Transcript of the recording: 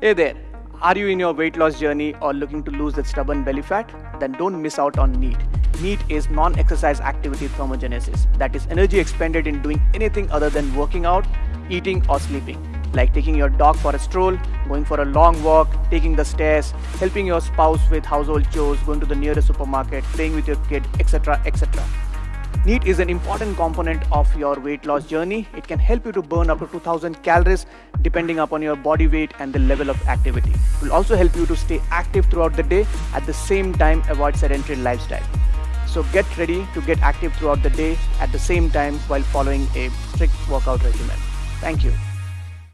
Hey there, are you in your weight loss journey or looking to lose that stubborn belly fat? Then don't miss out on NEAT. NEAT is non exercise activity thermogenesis, that is, energy expended in doing anything other than working out, eating, or sleeping. Like taking your dog for a stroll, going for a long walk, taking the stairs, helping your spouse with household chores, going to the nearest supermarket, playing with your kid, etc. etc. NEAT is an important component of your weight loss journey. It can help you to burn up to 2000 calories depending upon your body weight and the level of activity. It will also help you to stay active throughout the day at the same time avoid sedentary lifestyle. So get ready to get active throughout the day at the same time while following a strict workout regimen. Thank you.